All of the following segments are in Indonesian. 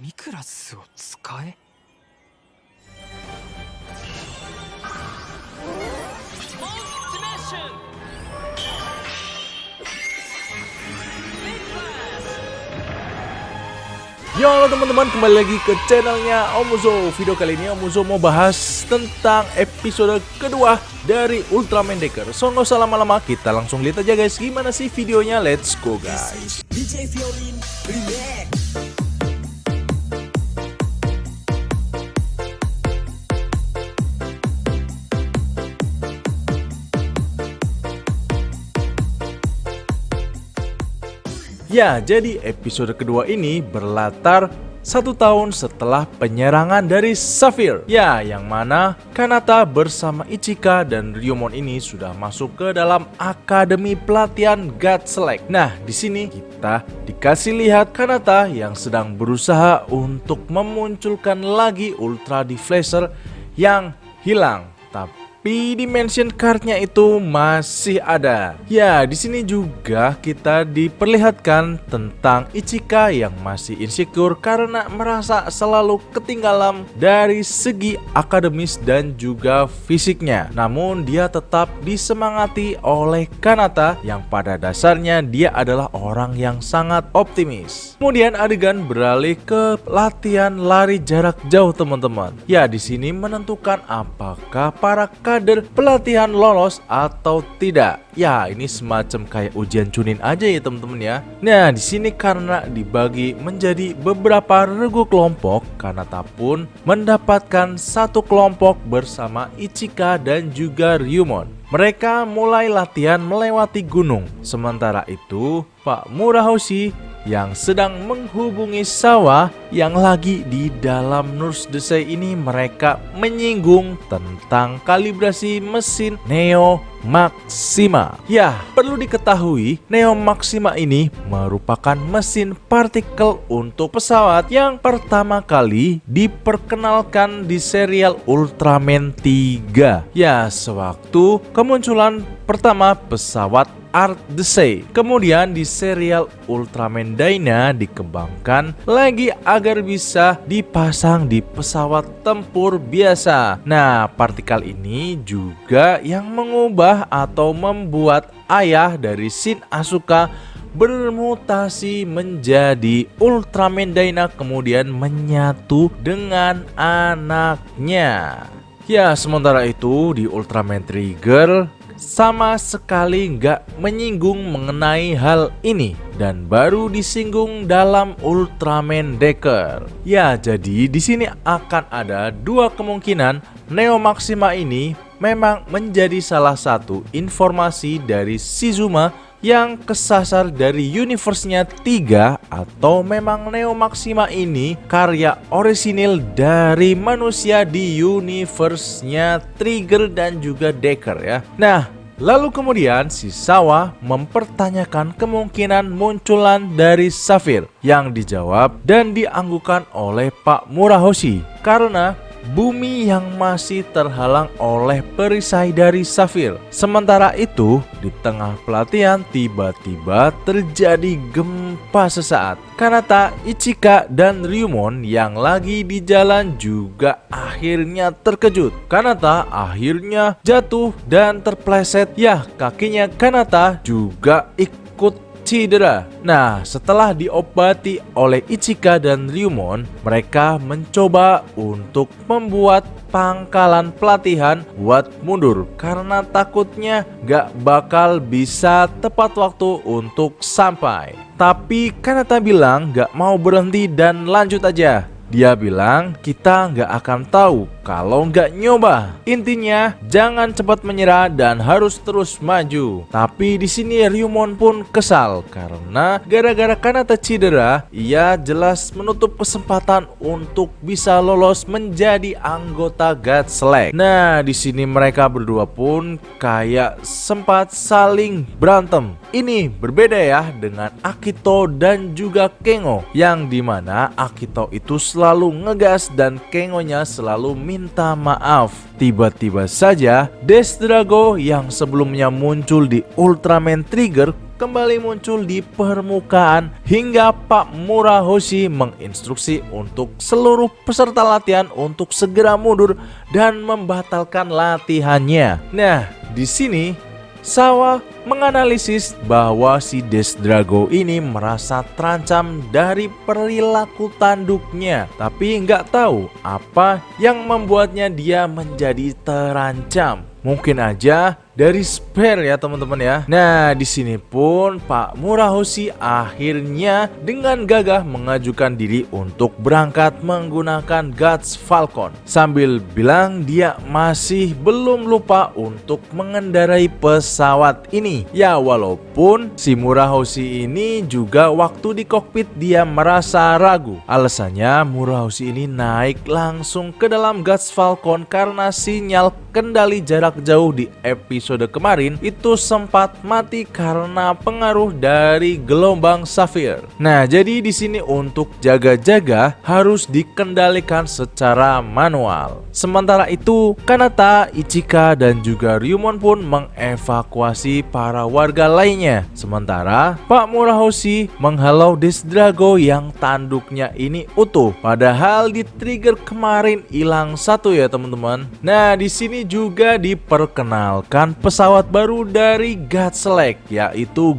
ミクラスを使え Yo halo teman-teman kembali lagi ke channelnya Omuzo Video kali ini Omuzo mau bahas tentang episode kedua dari Ultraman Decker So nggak usah lama-lama kita langsung lihat aja guys gimana sih videonya Let's go guys DJ Fiorin Remix Ya jadi episode kedua ini berlatar satu tahun setelah penyerangan dari Safir. Ya yang mana Kanata bersama Ichika dan Ryumon ini sudah masuk ke dalam Akademi Pelatihan God Select. Nah di sini kita dikasih lihat Kanata yang sedang berusaha untuk memunculkan lagi Ultra Deflacer yang hilang. Tapi tapi dimension cardnya itu masih ada. Ya, di sini juga kita diperlihatkan tentang Ichika yang masih insecure karena merasa selalu ketinggalan dari segi akademis dan juga fisiknya. Namun dia tetap disemangati oleh Kanata yang pada dasarnya dia adalah orang yang sangat optimis. Kemudian adegan beralih ke latihan lari jarak jauh teman-teman. Ya, di sini menentukan apakah para kader pelatihan lolos atau tidak. Ya, ini semacam kayak ujian cunin aja ya teman-teman ya. Nah, di sini karena dibagi menjadi beberapa regu kelompok, Kanata pun mendapatkan satu kelompok bersama Ichika dan juga Ryumon. Mereka mulai latihan melewati gunung. Sementara itu, Pak Murahoshi yang sedang menghubungi sawah yang lagi di dalam Nurse Desai ini mereka menyinggung tentang kalibrasi mesin Neo Maxima. Ya, perlu diketahui Neo Maxima ini merupakan mesin partikel untuk pesawat yang pertama kali diperkenalkan di serial Ultraman 3. Ya, sewaktu kemunculan pertama pesawat Art the Say. Kemudian di serial Ultraman Dyna dikembangkan lagi agar bisa dipasang di pesawat tempur biasa. Nah, partikel ini juga yang mengubah atau membuat ayah dari Shin Asuka bermutasi menjadi Ultraman Dyna kemudian menyatu dengan anaknya. Ya, sementara itu di Ultraman Trigger sama sekali nggak menyinggung mengenai hal ini dan baru disinggung dalam Ultraman Decker. Ya, jadi di sini akan ada dua kemungkinan Neo Maxima ini memang menjadi salah satu informasi dari Shizuma yang kesasar dari universe-nya 3 atau memang Neo Maxima ini karya orisinil dari manusia di universe-nya Trigger dan juga Decker ya. Nah, Lalu kemudian si Sawa mempertanyakan kemungkinan munculan dari Safir yang dijawab dan dianggukan oleh Pak Murahoshi karena bumi yang masih terhalang oleh perisai dari Safir. Sementara itu, di tengah pelatihan tiba-tiba terjadi gempa sesaat. Kanata, Ichika, dan Ryumon yang lagi di jalan juga akhirnya terkejut. Kanata akhirnya jatuh dan terpleset. Ya, kakinya Kanata juga ikut cedera. Nah, setelah diobati oleh Ichika dan Ryumon, mereka mencoba untuk membuat pangkalan pelatihan buat mundur karena takutnya gak bakal bisa tepat waktu untuk sampai. Tapi Kanata bilang gak mau berhenti dan lanjut aja. Dia bilang kita nggak akan tahu kalau nggak nyoba. Intinya jangan cepat menyerah dan harus terus maju. Tapi di sini Ryumon pun kesal karena gara-gara Kanata cedera, ia jelas menutup kesempatan untuk bisa lolos menjadi anggota God Select. Nah, di sini mereka berdua pun kayak sempat saling berantem. Ini berbeda ya dengan Akito dan juga Kengo yang di mana Akito itu selalu ngegas dan Kengonya selalu minta maaf. Tiba-tiba saja Death Drago yang sebelumnya muncul di Ultraman Trigger kembali muncul di permukaan hingga Pak Murahoshi menginstruksi untuk seluruh peserta latihan untuk segera mundur dan membatalkan latihannya. Nah, di sini Sawa menganalisis bahwa si Desdrago ini merasa terancam dari perilaku tanduknya Tapi nggak tahu apa yang membuatnya dia menjadi terancam. Mungkin aja dari spare ya teman-teman ya. Nah, di sini pun Pak Murahoshi akhirnya dengan gagah mengajukan diri untuk berangkat menggunakan Guts Falcon sambil bilang dia masih belum lupa untuk mengendarai pesawat ini. Ya, walaupun si Murahoshi ini juga waktu di kokpit dia merasa ragu. Alasannya Murahoshi ini naik langsung ke dalam Guts Falcon karena sinyal kendali jarak jauh di episode kemarin itu sempat mati karena pengaruh dari gelombang Safir. Nah, jadi di sini untuk jaga-jaga harus dikendalikan secara manual. Sementara itu, Kanata, Ichika, dan juga Ryumon pun mengevakuasi para warga lainnya. Sementara Pak Murahoshi menghalau Desdrago yang tanduknya ini utuh. Padahal di trigger kemarin hilang satu ya teman-teman. Nah, di sini juga diperkenalkan pesawat baru dari Godselect yaitu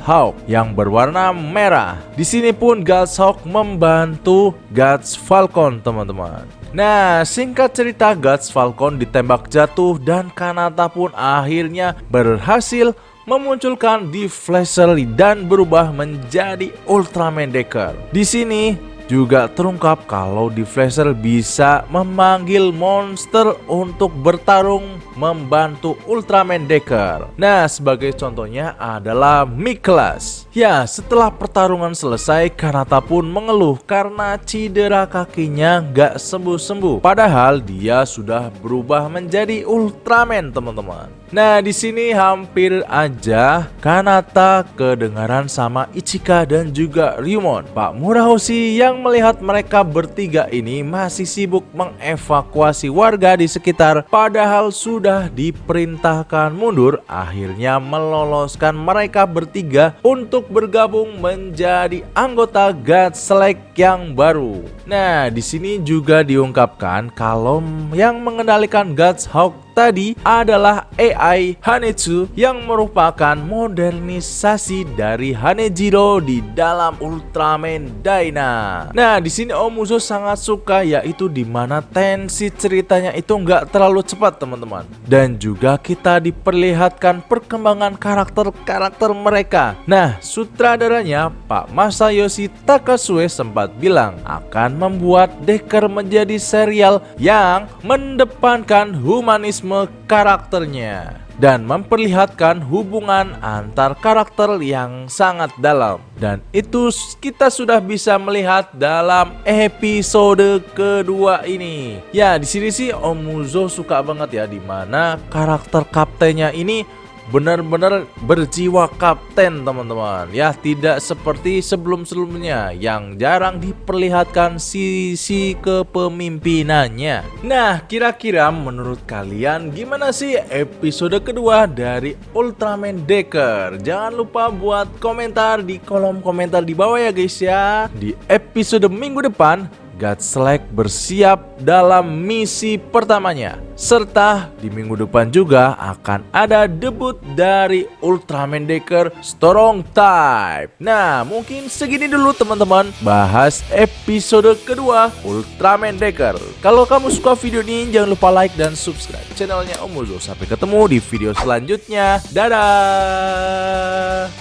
Hawk yang berwarna merah. Di sini pun Hawk membantu Gods Falcon teman-teman. Nah, singkat cerita Gods Falcon ditembak jatuh dan Kanata pun akhirnya berhasil memunculkan di Flasher dan berubah menjadi Ultraman Decker. Di sini juga terungkap kalau Flasher bisa memanggil monster untuk bertarung membantu Ultraman Decker. Nah, sebagai contohnya adalah Miklas. Ya, setelah pertarungan selesai, Kanata pun mengeluh karena cedera kakinya gak sembuh-sembuh. Padahal dia sudah berubah menjadi Ultraman, teman-teman. Nah, di sini hampir aja Kanata kedengaran sama Ichika dan juga Ryumon. Pak Murahoshi yang melihat mereka bertiga ini masih sibuk mengevakuasi warga di sekitar padahal sudah diperintahkan mundur, akhirnya meloloskan mereka bertiga untuk bergabung menjadi anggota God Select yang baru. Nah, di sini juga diungkapkan kalau yang mengendalikan God's Hawk tadi adalah AI Hanetsu yang merupakan modernisasi dari Hanejiro di dalam Ultraman Dyna. Nah, di sini Omuzo sangat suka yaitu di mana tensi ceritanya itu nggak terlalu cepat teman-teman. Dan juga kita diperlihatkan perkembangan karakter-karakter mereka. Nah, sutradaranya Pak Masayoshi Takasue sempat bilang akan membuat Decker menjadi serial yang mendepankan humanisme karakternya dan memperlihatkan hubungan antar karakter yang sangat dalam. Dan itu kita sudah bisa melihat dalam episode kedua ini. Ya, di sini sih Omuzo suka banget ya di mana karakter kaptennya ini benar-benar berjiwa kapten teman-teman. Ya tidak seperti sebelum-sebelumnya yang jarang diperlihatkan sisi kepemimpinannya. Nah kira-kira menurut kalian gimana sih episode kedua dari Ultraman Decker? Jangan lupa buat komentar di kolom komentar di bawah ya guys ya. Di episode minggu depan Godslack bersiap dalam misi pertamanya. Serta di minggu depan juga akan ada debut dari Ultraman Decker Strong Type. Nah, mungkin segini dulu teman-teman bahas episode kedua Ultraman Decker. Kalau kamu suka video ini jangan lupa like dan subscribe channelnya Om Sampai ketemu di video selanjutnya. Dadah!